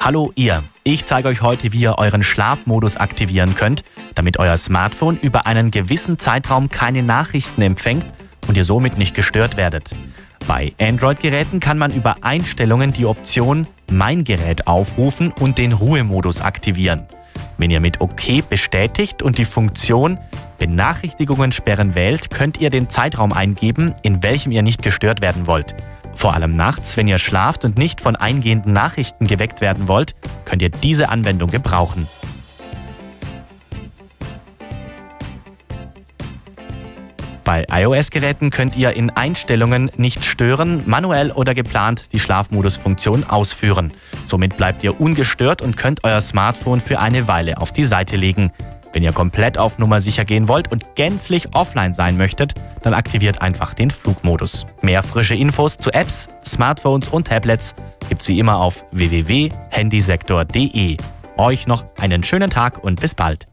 Hallo ihr, ich zeige euch heute, wie ihr euren Schlafmodus aktivieren könnt, damit euer Smartphone über einen gewissen Zeitraum keine Nachrichten empfängt und ihr somit nicht gestört werdet. Bei Android-Geräten kann man über Einstellungen die Option Mein Gerät aufrufen und den Ruhemodus aktivieren. Wenn ihr mit OK bestätigt und die Funktion Benachrichtigungen sperren wählt, könnt ihr den Zeitraum eingeben, in welchem ihr nicht gestört werden wollt. Vor allem nachts, wenn ihr schlaft und nicht von eingehenden Nachrichten geweckt werden wollt, könnt ihr diese Anwendung gebrauchen. Bei iOS-Geräten könnt ihr in Einstellungen nicht stören, manuell oder geplant die Schlafmodus-Funktion ausführen. Somit bleibt ihr ungestört und könnt euer Smartphone für eine Weile auf die Seite legen. Wenn ihr komplett auf Nummer sicher gehen wollt und gänzlich offline sein möchtet, dann aktiviert einfach den Flugmodus. Mehr frische Infos zu Apps, Smartphones und Tablets gibt's wie immer auf www.handysektor.de. Euch noch einen schönen Tag und bis bald.